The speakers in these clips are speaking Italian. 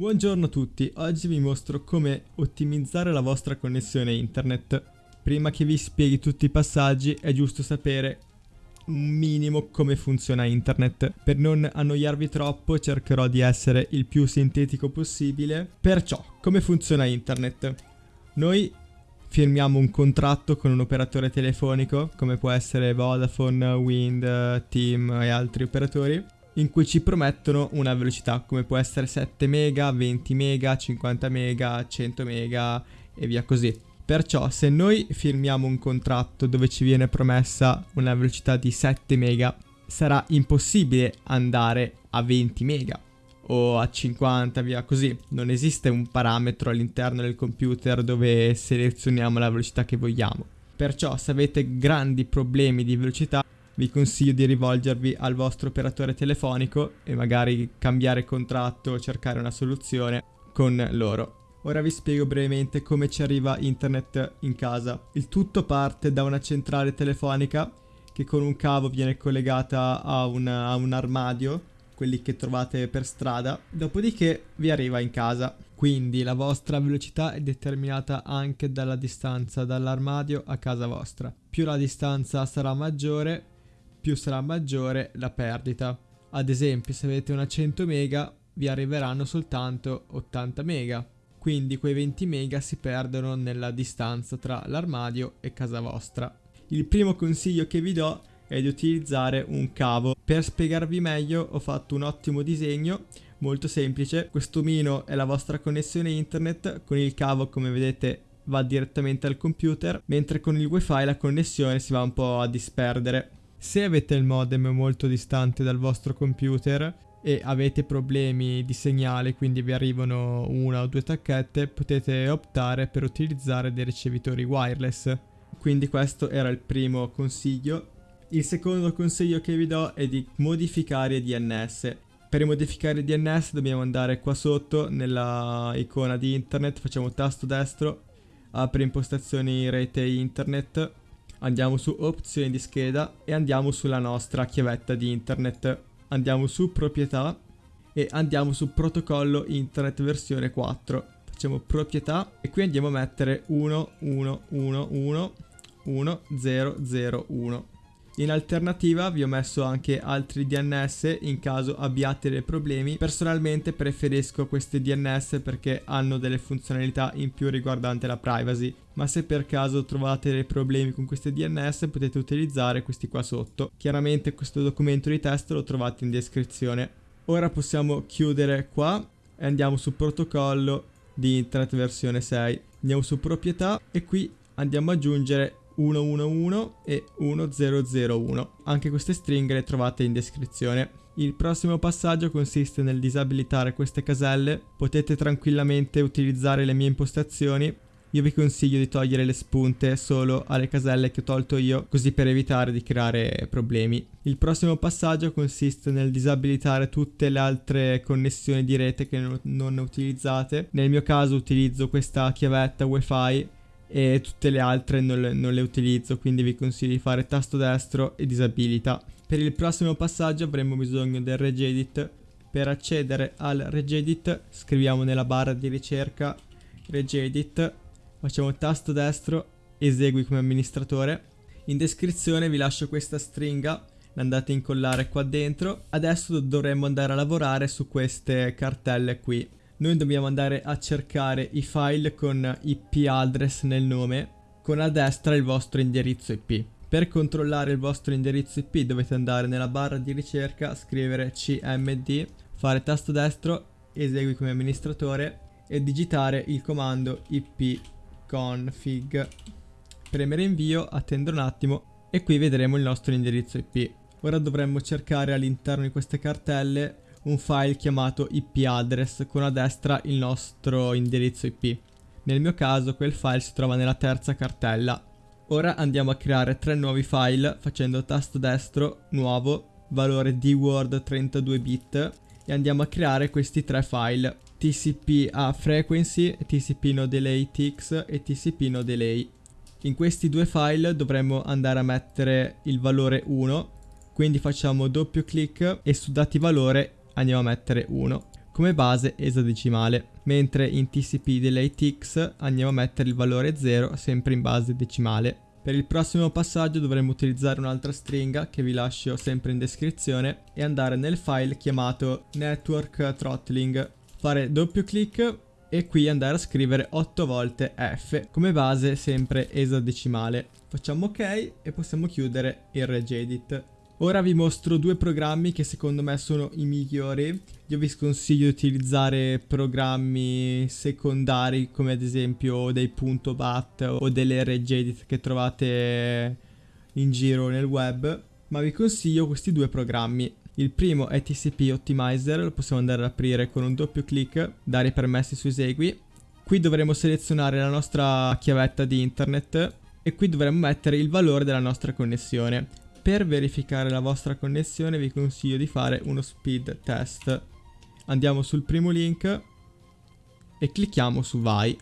Buongiorno a tutti, oggi vi mostro come ottimizzare la vostra connessione internet. Prima che vi spieghi tutti i passaggi è giusto sapere un minimo come funziona internet. Per non annoiarvi troppo cercherò di essere il più sintetico possibile. Perciò, come funziona internet? Noi firmiamo un contratto con un operatore telefonico, come può essere Vodafone, Wind, Team e altri operatori in cui ci promettono una velocità come può essere 7 mega, 20 mega, 50 mega, 100 mega e via così. Perciò se noi firmiamo un contratto dove ci viene promessa una velocità di 7 mega, sarà impossibile andare a 20 mega o a 50 via così. Non esiste un parametro all'interno del computer dove selezioniamo la velocità che vogliamo. Perciò se avete grandi problemi di velocità vi consiglio di rivolgervi al vostro operatore telefonico e magari cambiare contratto o cercare una soluzione con loro. Ora vi spiego brevemente come ci arriva internet in casa. Il tutto parte da una centrale telefonica che con un cavo viene collegata a, una, a un armadio, quelli che trovate per strada, dopodiché vi arriva in casa. Quindi la vostra velocità è determinata anche dalla distanza dall'armadio a casa vostra. Più la distanza sarà maggiore, più sarà maggiore la perdita. Ad esempio, se avete una 100 mega, vi arriveranno soltanto 80 mega. Quindi quei 20 mega si perdono nella distanza tra l'armadio e casa vostra. Il primo consiglio che vi do è di utilizzare un cavo. Per spiegarvi meglio ho fatto un ottimo disegno, molto semplice. Questo omino è la vostra connessione internet, con il cavo come vedete va direttamente al computer, mentre con il wifi la connessione si va un po' a disperdere. Se avete il modem molto distante dal vostro computer e avete problemi di segnale, quindi vi arrivano una o due tacchette, potete optare per utilizzare dei ricevitori wireless. Quindi questo era il primo consiglio. Il secondo consiglio che vi do è di modificare DNS. Per modificare DNS dobbiamo andare qua sotto nella icona di internet, facciamo tasto destro, apre impostazioni rete internet andiamo su opzioni di scheda e andiamo sulla nostra chiavetta di internet. Andiamo su proprietà e andiamo su protocollo internet versione 4. Facciamo proprietà e qui andiamo a mettere 11111001. In alternativa vi ho messo anche altri DNS in caso abbiate dei problemi. Personalmente preferisco questi DNS perché hanno delle funzionalità in più riguardante la privacy. Ma se per caso trovate dei problemi con questi DNS potete utilizzare questi qua sotto. Chiaramente questo documento di test lo trovate in descrizione. Ora possiamo chiudere qua e andiamo su protocollo di internet versione 6. Andiamo su proprietà e qui andiamo ad aggiungere 111 e 1001. Anche queste stringhe le trovate in descrizione. Il prossimo passaggio consiste nel disabilitare queste caselle, potete tranquillamente utilizzare le mie impostazioni io vi consiglio di togliere le spunte solo alle caselle che ho tolto io, così per evitare di creare problemi. Il prossimo passaggio consiste nel disabilitare tutte le altre connessioni di rete che non utilizzate. Nel mio caso utilizzo questa chiavetta wifi e tutte le altre non le, non le utilizzo quindi vi consiglio di fare tasto destro e disabilita. Per il prossimo passaggio avremo bisogno del regedit. Per accedere al regedit scriviamo nella barra di ricerca regedit, facciamo tasto destro, esegui come amministratore. In descrizione vi lascio questa stringa, l'andate a incollare qua dentro. Adesso dovremmo andare a lavorare su queste cartelle qui noi dobbiamo andare a cercare i file con IP address nel nome con a destra il vostro indirizzo IP. Per controllare il vostro indirizzo IP dovete andare nella barra di ricerca, scrivere cmd, fare tasto destro, esegui come amministratore e digitare il comando ipconfig. Premere invio, attendo un attimo e qui vedremo il nostro indirizzo IP. Ora dovremmo cercare all'interno di queste cartelle un file chiamato IP address con a destra il nostro indirizzo IP. Nel mio caso quel file si trova nella terza cartella. Ora andiamo a creare tre nuovi file facendo tasto destro, nuovo, valore di word 32 bit e andiamo a creare questi tre file TCP a frequency, TCP no delay tx e TCP no delay. In questi due file dovremmo andare a mettere il valore 1, quindi facciamo doppio clic e su dati valore andiamo a mettere 1. come base esadecimale, mentre in TCP Delay X andiamo a mettere il valore 0 sempre in base decimale. Per il prossimo passaggio dovremo utilizzare un'altra stringa che vi lascio sempre in descrizione e andare nel file chiamato network throttling, fare doppio clic e qui andare a scrivere 8 volte F come base sempre esadecimale. Facciamo ok e possiamo chiudere il regedit. Ora vi mostro due programmi che secondo me sono i migliori. Io vi sconsiglio di utilizzare programmi secondari come ad esempio dei .bat o delle regedit che trovate in giro nel web, ma vi consiglio questi due programmi. Il primo è TCP Optimizer, lo possiamo andare ad aprire con un doppio clic, dare i permessi su esegui. Qui dovremo selezionare la nostra chiavetta di internet e qui dovremo mettere il valore della nostra connessione. Per verificare la vostra connessione vi consiglio di fare uno speed test. Andiamo sul primo link e clicchiamo su vai.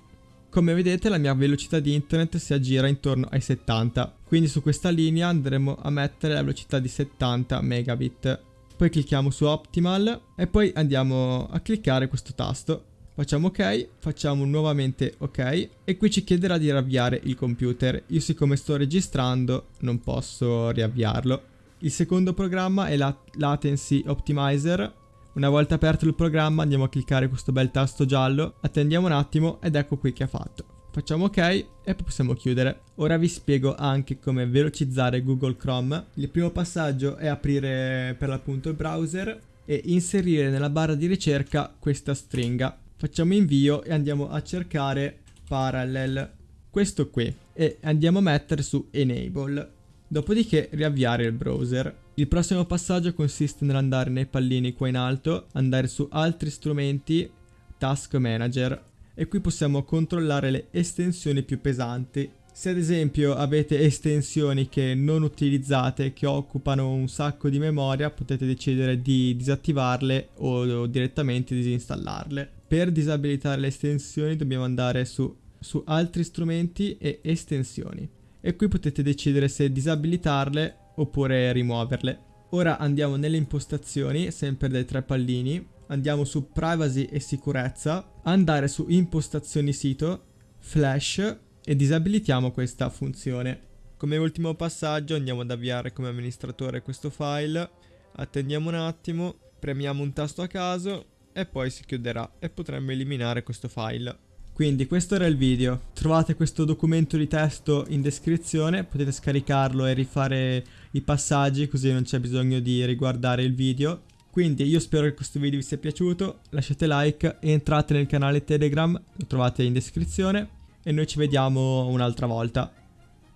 Come vedete la mia velocità di internet si aggira intorno ai 70, quindi su questa linea andremo a mettere la velocità di 70 megabit. Poi clicchiamo su optimal e poi andiamo a cliccare questo tasto Facciamo ok, facciamo nuovamente ok e qui ci chiederà di riavviare il computer. Io siccome sto registrando non posso riavviarlo. Il secondo programma è la Latency Optimizer. Una volta aperto il programma andiamo a cliccare questo bel tasto giallo, attendiamo un attimo ed ecco qui che ha fatto. Facciamo ok e possiamo chiudere. Ora vi spiego anche come velocizzare Google Chrome. Il primo passaggio è aprire per l'appunto il browser e inserire nella barra di ricerca questa stringa facciamo invio e andiamo a cercare parallel. Questo qui. E andiamo a mettere su enable. Dopodiché riavviare il browser. Il prossimo passaggio consiste nell'andare nei pallini qua in alto andare su altri strumenti task manager. E qui possiamo controllare le estensioni più pesanti. Se ad esempio avete estensioni che non utilizzate, che occupano un sacco di memoria, potete decidere di disattivarle o direttamente disinstallarle. Per disabilitare le estensioni dobbiamo andare su, su altri strumenti e estensioni. E qui potete decidere se disabilitarle oppure rimuoverle. Ora andiamo nelle impostazioni, sempre dai tre pallini. Andiamo su privacy e sicurezza, andare su impostazioni sito, flash e disabilitiamo questa funzione. Come ultimo passaggio andiamo ad avviare come amministratore questo file, attendiamo un attimo, premiamo un tasto a caso e poi si chiuderà e potremmo eliminare questo file. Quindi questo era il video, trovate questo documento di testo in descrizione, potete scaricarlo e rifare i passaggi così non c'è bisogno di riguardare il video. Quindi io spero che questo video vi sia piaciuto, lasciate like e entrate nel canale Telegram, lo trovate in descrizione e noi ci vediamo un'altra volta.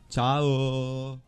Ciao!